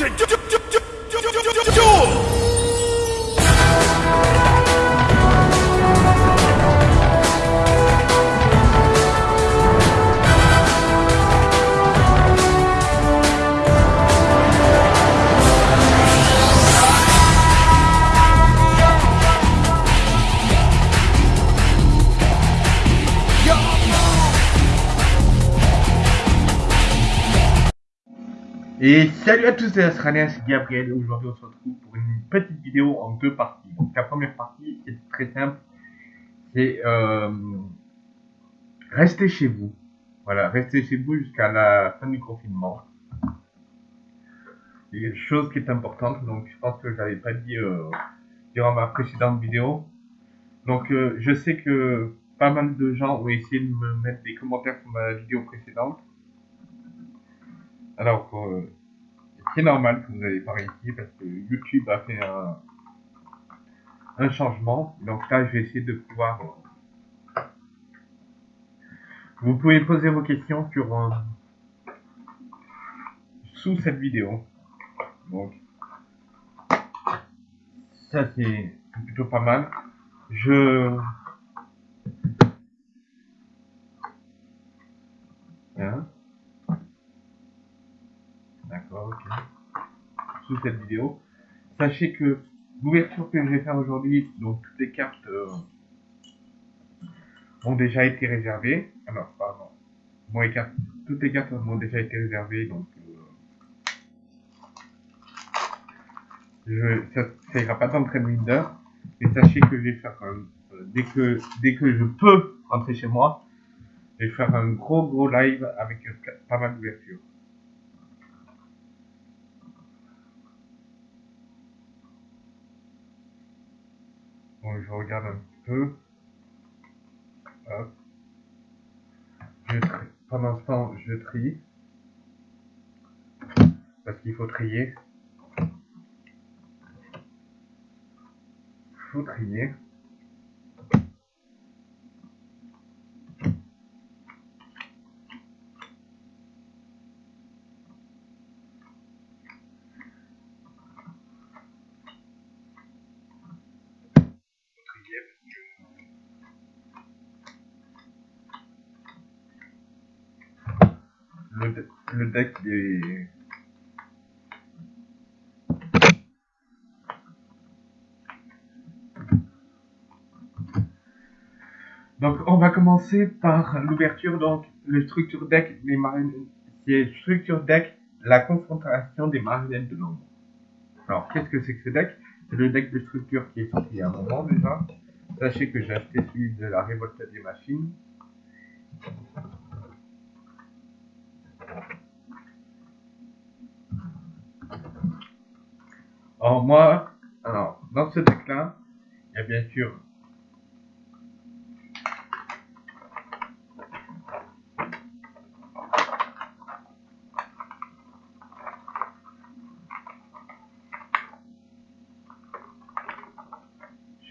to do, do, do, do, Et salut à tous, c'est Australien, c'est Gabriel et aujourd'hui on se retrouve pour une petite vidéo en deux parties. Donc la première partie est très simple, c'est euh, rester chez vous. Voilà, rester chez vous jusqu'à la fin du confinement. Une chose qui est importante, donc je pense que je l'avais pas dit euh, durant ma précédente vidéo. Donc euh, je sais que pas mal de gens ont essayé de me mettre des commentaires sur ma vidéo précédente. Alors, euh, c'est normal que vous n'avez pas réussi parce que YouTube a fait un, un changement. Donc là, je vais essayer de pouvoir... euh, vous pouvez poser vos questions sur euh, sous cette vidéo. Donc, ça c'est plutôt pas mal. Je... Hein Cette vidéo. Sachez que l'ouverture que je vais faire aujourd'hui, donc toutes les cartes euh, ont déjà été réservées. Alors, pardon. Bon, les cartes, toutes les cartes ont déjà été réservées, donc euh, je, ça, ira pas dans le d'heure. Et sachez que je vais faire un, euh, dès que dès que je peux rentrer chez moi, je vais faire un gros gros live avec pas mal d'ouvertures. Bon, je regarde un petit peu. Pendant ce temps, je trie. Parce qu'il faut trier. trier. Faut trier le, de- le deck des Donc, on va commencer par l'ouverture. Donc, le structure deck des marionnettes. C'est structure deck, la confrontation des marionnettes de l'ombre. Alors, qu'est-ce que c'est que ce deck? C'est le deck de structure qui est sorti il y a un moment déjà. Sachez que j'ai acheté celui de la révolte des machines. Alors, moi, alors, dans ce deck-là, il y a bien sûr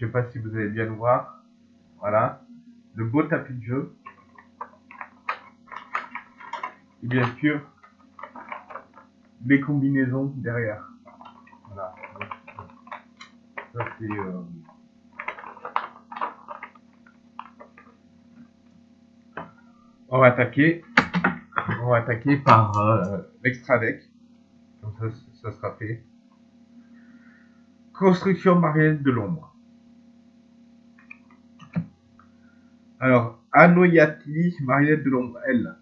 Je sais pas si vous allez bien le voir. Voilà. Le beau tapis de jeu. Et bien sûr, les combinaisons derrière. Voilà. Ça c'est... euh, On va attaquer. On va attaquer par euh, l'extra deck. Comme ça, ça sera fait. Construction marielle de l'ombre. Alors, Anoyati, marionnette de l'ombre, L.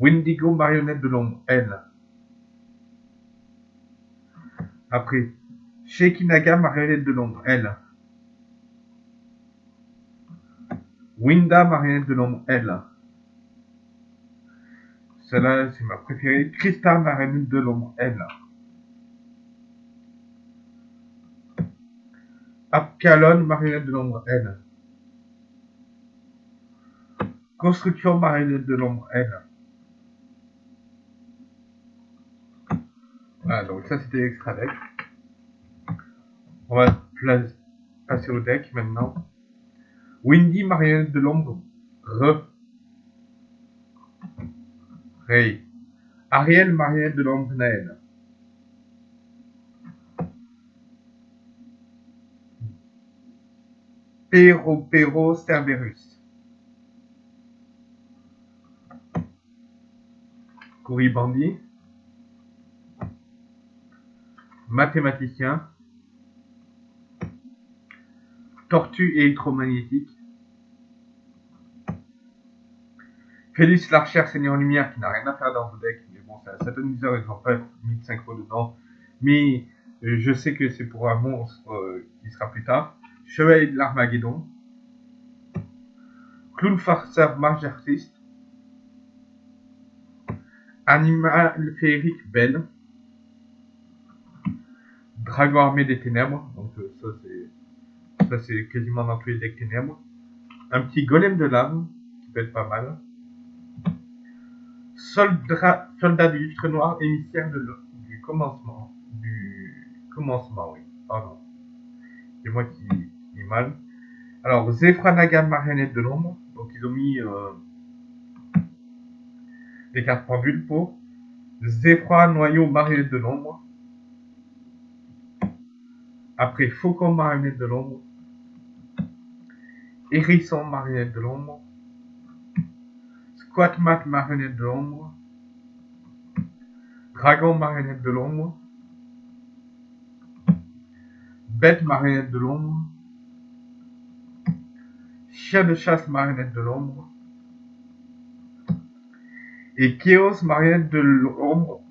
Wendigo, marionnette de l'ombre, L. Après, Shekinaga, marionnette de l'ombre, L. Winda, marionnette de l'ombre, L. Celle-là, c'est ma préférée. Krista, marionnette de l'ombre, L. Abkalon, marionnette de l'ombre, L. Construction, marionnette de l'ombre, L. Voilà, donc ça c'était l'extra deck. On va passer au deck maintenant. Windy, marionnette de l'ombre, Re. Ray. Ariel, marionnette de l'ombre Naël. Pero, Pero, Cerberus. Couribandi. Mathématicien. Tortue électromagnétique. Félix Larcher, Seigneur Lumière, qui n'a rien à faire dans vos decks, mais bon, c'est un sataniseur, ils n'ont pas mis de synchro dedans. Mais euh, je sais que c'est pour un monstre euh, qui sera plus tard. Chevalier de l'Armageddon. Clown farceur marge artiste. Animal féerique belle. Dragon armé des ténèbres. Donc euh, ça c'est ça c'est quasiment dans tous les decks ténèbres. Un petit golem de lave qui peut être pas mal. Soldat, soldat du livre noir, émissaire du commencement. Du commencement, oui. Pardon. C'est moi qui, qui ai mal. Alors, Zefra Naga, marionnette de l'ombre. Donc, ils ont mis euh, des cartes pendules pour. Zefra, noyau, marionnette de l'ombre. Après, Faucon, marionnette de l'ombre. Hérisson, marionnette de l'ombre. Squat Mat, marionnette de l'ombre. Dragon, marionnette de l'ombre. Bête, marionnette de l'ombre. Chien de chasse, marionnette de l'ombre. Et Chaos, marionnette de l'ombre.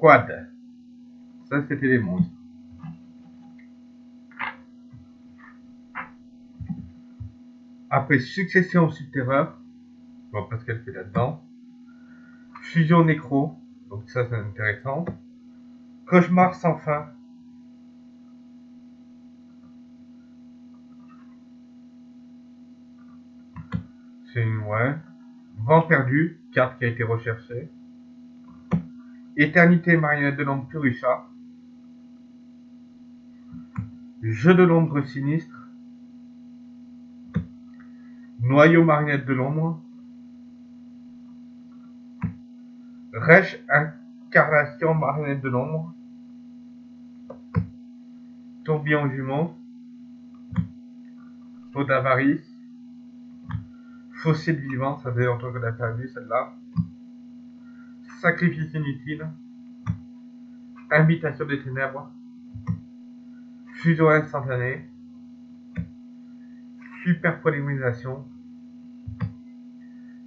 Quad. Ça, c'était les monstres. Après Succession Subterreur, je vois pas ce qu'elle fait là-dedans. Fusion Nécro, donc ça c'est intéressant. Cauchemar sans fin. Ouais. Vent perdu, carte qui a été recherchée. Éternité marionnette de l'ombre Purusha. Jeu de l'ombre sinistre. Noyau marionnette de l'ombre. Rêche incarnation marionnette de l'ombre. Tourbillon jumeau. Peau d'avarice. Fossile vivant, ça fait longtemps qu'on a perdu celle-là. Sacrifice inutile. Invitation des ténèbres. Fusion instantanée. Super polymérisation.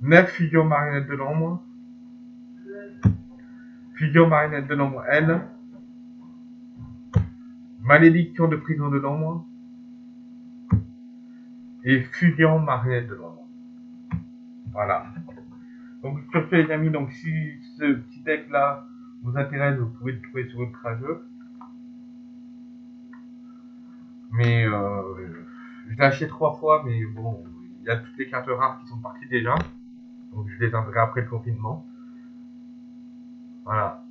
9 fusions marionnettes de l'ombre. Fusion marionnette de l'ombre L. Malédiction de prison de l'ombre. Et fusion marionnette de l'ombre. Voilà. Donc sur ce les amis, donc si ce petit deck là vous intéresse, vous pouvez le trouver sur Ultra-Jeu. Mais euh, je l'ai acheté trois fois, mais bon, il y a toutes les cartes rares qui sont parties déjà. Donc je les enverrai après le confinement. Voilà.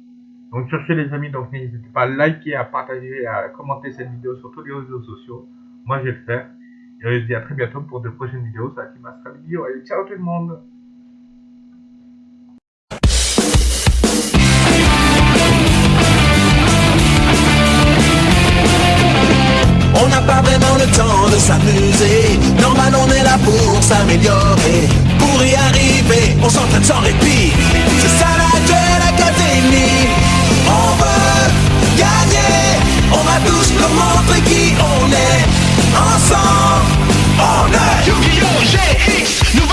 Donc sur ce les amis, donc n'hésitez pas à liker, à partager, à commenter cette vidéo sur tous les réseaux sociaux. Moi je vais le faire. Et je vous dis à très bientôt pour de prochaines vidéos. Ça qui m'a vidéo. Allez, ciao tout le monde On n'a pas vraiment le temps de s'amuser. Normal, on est là pour s'améliorer. Pour y arriver, on s'entraîne sans répit. C'est ça la Duel Academy. On veut gagner. On va tous leur montrer qui on est. Ensemble. J'ai